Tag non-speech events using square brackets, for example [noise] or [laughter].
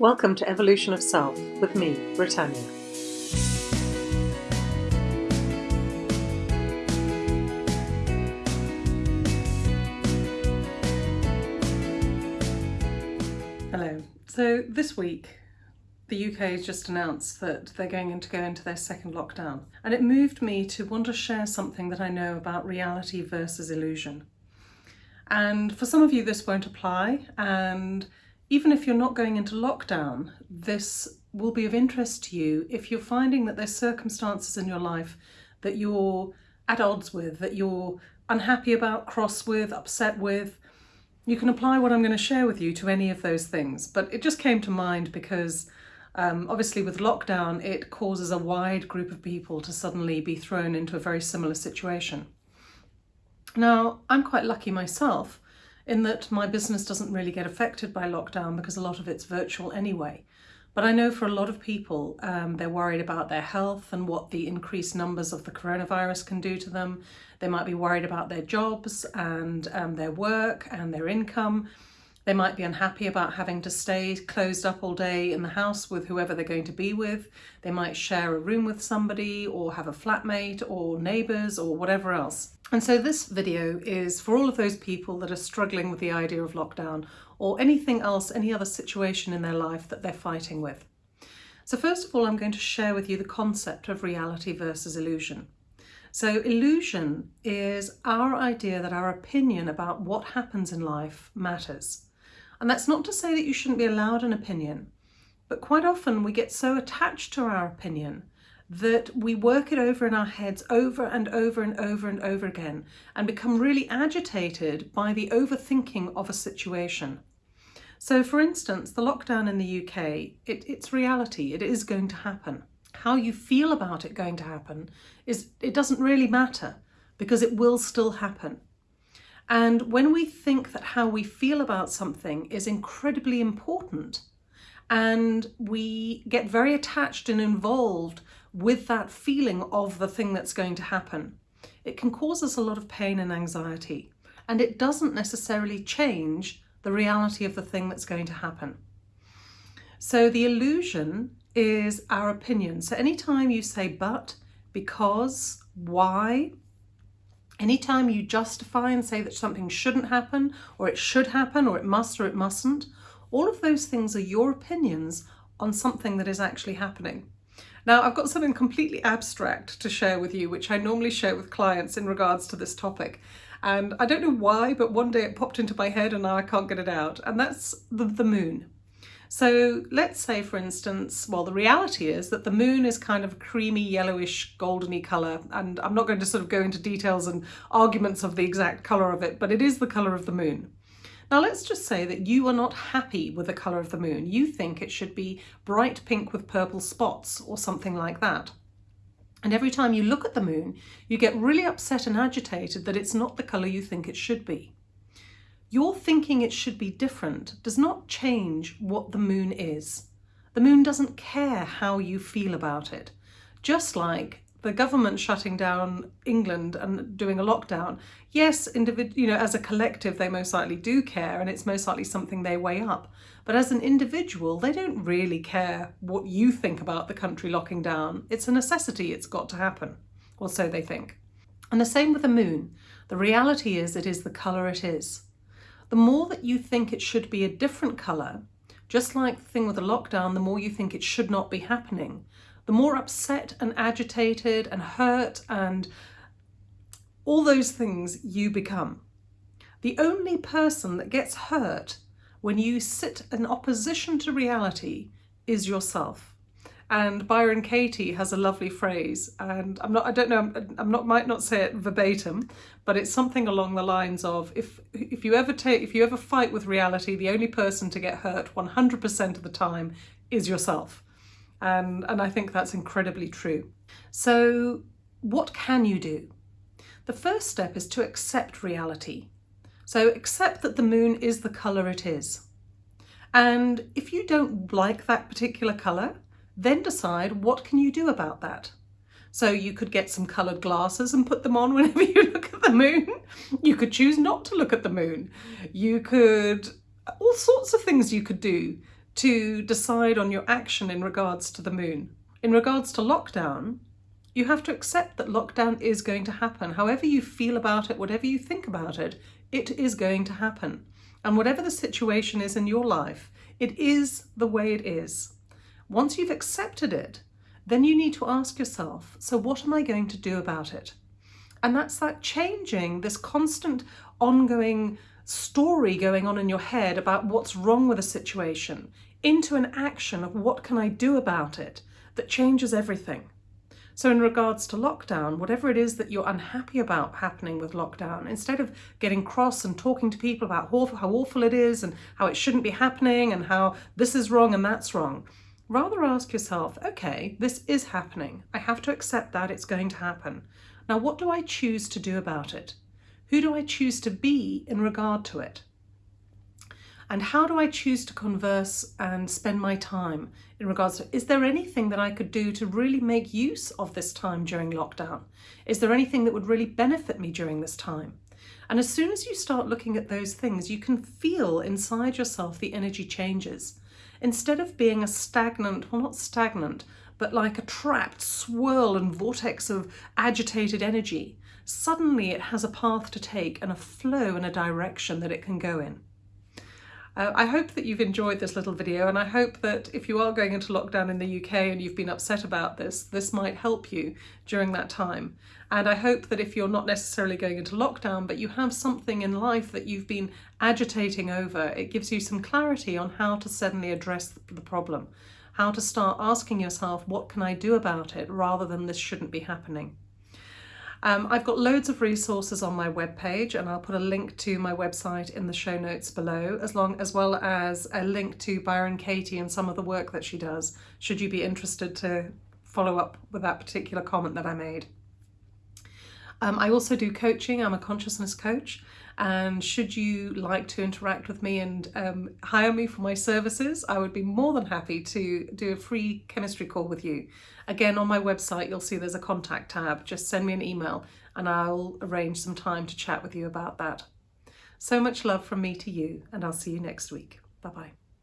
Welcome to Evolution of Self with me, Britannia. Hello. So this week the UK has just announced that they're going to go into their second lockdown and it moved me to want to share something that I know about reality versus illusion. And for some of you this won't apply and even if you're not going into lockdown, this will be of interest to you if you're finding that there's circumstances in your life that you're at odds with, that you're unhappy about, cross with, upset with. You can apply what I'm going to share with you to any of those things. But it just came to mind because um, obviously with lockdown, it causes a wide group of people to suddenly be thrown into a very similar situation. Now, I'm quite lucky myself in that my business doesn't really get affected by lockdown because a lot of it's virtual anyway. But I know for a lot of people, um, they're worried about their health and what the increased numbers of the coronavirus can do to them. They might be worried about their jobs and um, their work and their income. They might be unhappy about having to stay closed up all day in the house with whoever they're going to be with. They might share a room with somebody or have a flatmate or neighbours or whatever else. And so this video is for all of those people that are struggling with the idea of lockdown or anything else, any other situation in their life that they're fighting with. So first of all, I'm going to share with you the concept of reality versus illusion. So illusion is our idea that our opinion about what happens in life matters. And that's not to say that you shouldn't be allowed an opinion, but quite often we get so attached to our opinion that we work it over in our heads over and over and over and over again and become really agitated by the overthinking of a situation. So for instance, the lockdown in the UK, it, it's reality, it is going to happen. How you feel about it going to happen is it doesn't really matter because it will still happen. And when we think that how we feel about something is incredibly important and we get very attached and involved with that feeling of the thing that's going to happen, it can cause us a lot of pain and anxiety. And it doesn't necessarily change the reality of the thing that's going to happen. So the illusion is our opinion. So anytime you say but, because, why, Anytime you justify and say that something shouldn't happen, or it should happen, or it must, or it mustn't, all of those things are your opinions on something that is actually happening. Now, I've got something completely abstract to share with you, which I normally share with clients in regards to this topic. And I don't know why, but one day it popped into my head and now I can't get it out. And that's the, the moon. So let's say, for instance, well, the reality is that the moon is kind of a creamy, yellowish, goldeny colour. And I'm not going to sort of go into details and arguments of the exact colour of it, but it is the colour of the moon. Now let's just say that you are not happy with the colour of the moon. You think it should be bright pink with purple spots or something like that. And every time you look at the moon, you get really upset and agitated that it's not the colour you think it should be. Your thinking it should be different does not change what the moon is. The moon doesn't care how you feel about it. Just like the government shutting down England and doing a lockdown, yes, you know, as a collective, they most likely do care and it's most likely something they weigh up. But as an individual, they don't really care what you think about the country locking down. It's a necessity, it's got to happen, or so they think. And the same with the moon. The reality is it is the colour it is the more that you think it should be a different colour, just like the thing with the lockdown, the more you think it should not be happening, the more upset and agitated and hurt and all those things you become. The only person that gets hurt when you sit in opposition to reality is yourself. And Byron Katie has a lovely phrase, and I'm not, I don't know, I'm not, might not say it verbatim, but it's something along the lines of, if, if you ever take, if you ever fight with reality, the only person to get hurt 100% of the time is yourself. And, and I think that's incredibly true. So what can you do? The first step is to accept reality. So accept that the moon is the colour it is. And if you don't like that particular colour, then decide what can you do about that. So you could get some coloured glasses and put them on [laughs] whenever you look at the moon. You could choose not to look at the moon. You could, all sorts of things you could do to decide on your action in regards to the moon. In regards to lockdown, you have to accept that lockdown is going to happen. However you feel about it, whatever you think about it, it is going to happen. And whatever the situation is in your life, it is the way it is. Once you've accepted it, then you need to ask yourself, so what am I going to do about it? And that's that changing, this constant ongoing story going on in your head about what's wrong with a situation into an action of what can I do about it that changes everything. So in regards to lockdown, whatever it is that you're unhappy about happening with lockdown, instead of getting cross and talking to people about how awful it is and how it shouldn't be happening and how this is wrong and that's wrong, rather ask yourself, okay, this is happening. I have to accept that it's going to happen. Now, what do I choose to do about it? Who do I choose to be in regard to it? And how do I choose to converse and spend my time in regards to, is there anything that I could do to really make use of this time during lockdown? Is there anything that would really benefit me during this time? And as soon as you start looking at those things, you can feel inside yourself the energy changes. Instead of being a stagnant, well not stagnant, but like a trapped swirl and vortex of agitated energy, suddenly it has a path to take and a flow and a direction that it can go in. Uh, I hope that you've enjoyed this little video and I hope that if you are going into lockdown in the UK and you've been upset about this, this might help you during that time. And I hope that if you're not necessarily going into lockdown, but you have something in life that you've been agitating over, it gives you some clarity on how to suddenly address the problem, how to start asking yourself, what can I do about it, rather than this shouldn't be happening. Um, I've got loads of resources on my webpage and I'll put a link to my website in the show notes below, as, long, as well as a link to Byron Katie and some of the work that she does, should you be interested to follow up with that particular comment that I made. Um, I also do coaching, I'm a consciousness coach, and should you like to interact with me and um, hire me for my services, I would be more than happy to do a free chemistry call with you. Again, on my website, you'll see there's a contact tab. Just send me an email and I'll arrange some time to chat with you about that. So much love from me to you, and I'll see you next week. Bye-bye.